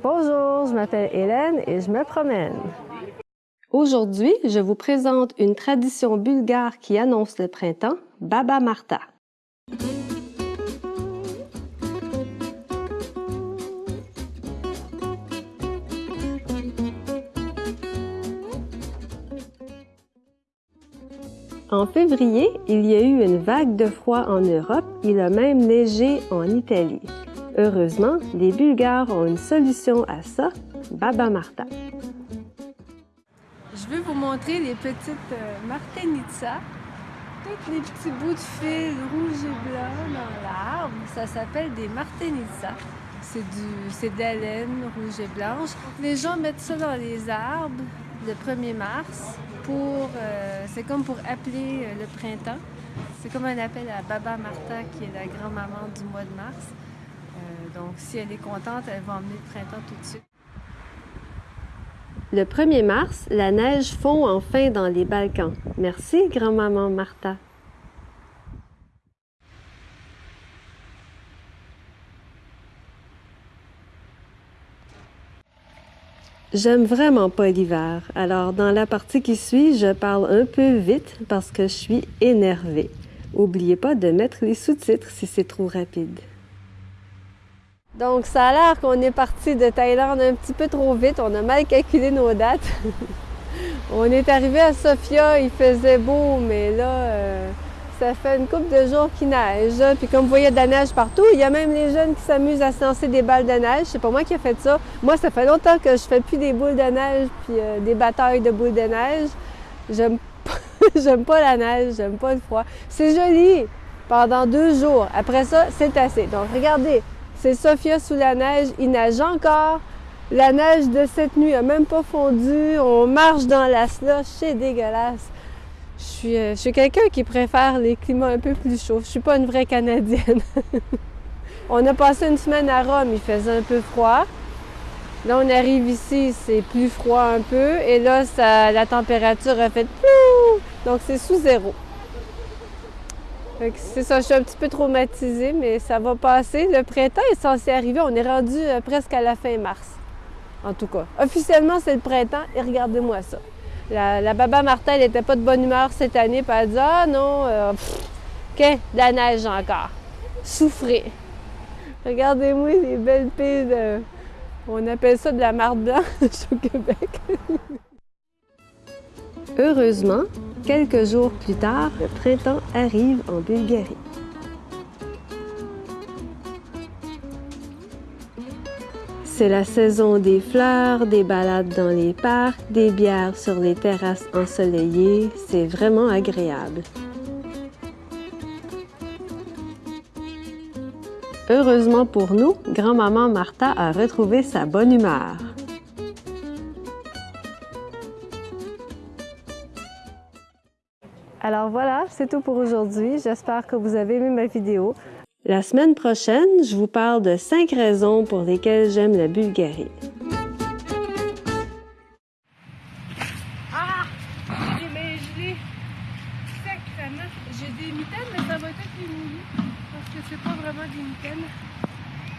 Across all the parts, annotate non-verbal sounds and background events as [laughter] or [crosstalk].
Bonjour, je m'appelle Hélène et je me promène. Aujourd'hui, je vous présente une tradition bulgare qui annonce le printemps, Baba Marta. En février, il y a eu une vague de froid en Europe, il a même neigé en Italie. Heureusement, les Bulgares ont une solution à ça, Baba Marta. Je vais vous montrer les petites euh, Martenitsa, tous les petits bouts de fil rouge et blanc dans l'arbre. Ça s'appelle des Martenitsa. C'est du, de la laine rouge et blanche. Les gens mettent ça dans les arbres le 1er mars euh, c'est comme pour appeler euh, le printemps. C'est comme un appel à Baba Martha qui est la grand-maman du mois de mars. Euh, donc si elle est contente, elle va emmener le printemps tout de suite. Le 1er mars, la neige fond enfin dans les Balkans. Merci, grand-maman Martha. J'aime vraiment pas l'hiver, alors dans la partie qui suit, je parle un peu vite parce que je suis énervée. Oubliez pas de mettre les sous-titres si c'est trop rapide. Donc ça a l'air qu'on est parti de Thaïlande un petit peu trop vite, on a mal calculé nos dates. [laughs] on est arrivé à Sofia, il faisait beau, mais là, euh, ça fait une couple de jours qu'il neige. Puis comme vous voyez de la neige partout, il y a même les jeunes qui s'amusent à se lancer des balles de neige. C'est pas moi qui ai fait ça. Moi, ça fait longtemps que je fais plus des boules de neige puis euh, des batailles de boules de neige. J'aime [laughs] pas la neige, j'aime pas le froid. C'est joli pendant deux jours. Après ça, c'est assez. Donc regardez, c'est Sophia sous la neige. Il neige encore. La neige de cette nuit a même pas fondu. On marche dans la slush, c'est dégueulasse. Euh, je suis, quelqu'un qui préfère les climats un peu plus chauds. Je suis pas une vraie Canadienne. [laughs] on a passé une semaine à Rome, il faisait un peu froid. Là, on arrive ici, c'est plus froid un peu. Et là, la température a fait Donc, c'est sous zéro. C'est ça, je suis un petit peu traumatisée, mais ça va passer. Le printemps est censé arriver. On est rendu euh, presque à la fin mars. En tout cas, officiellement, c'est le printemps et regardez-moi ça. La, Baba Martin, elle n'était pas de bonne humeur cette année, puis elle dit Ah non, euh, de la neige encore. Souffrez. Regardez-moi les belles pistes. On appelle ça de la marde blanche [laughs] au Québec. Heureusement, quelques jours plus tard, le printemps arrive en Bulgarie. C'est la saison des fleurs, des balades dans les parcs, des bières sur les terrasses ensoleillées. C'est vraiment agréable. Heureusement pour nous, grand-maman Martha a retrouvé sa bonne humeur. Alors voilà, c'est tout pour aujourd'hui. J'espère que vous avez aimé ma vidéo. La semaine prochaine, je vous parle de cinq raisons pour lesquelles j'aime la Bulgarie. Ah! J'ai mes gelées. Sacrément. J'ai des mitaines, mais ça va être les mouillé. Parce que c'est pas vraiment des mitaines.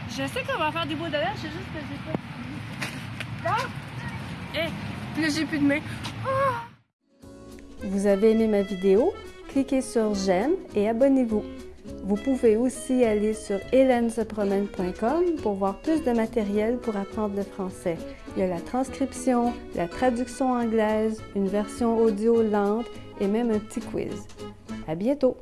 Je sais qu'on va faire des bouts de c'est juste que j'ai pas. Là! Eh! Là, j'ai plus de main. Ah! Vous avez aimé ma vidéo? Cliquez sur j'aime et abonnez-vous. Vous pouvez aussi aller sur hélènesepromène.com pour voir plus de matériel pour apprendre le français. Il y a la transcription, la traduction anglaise, une version audio lente et même un petit quiz. À bientôt!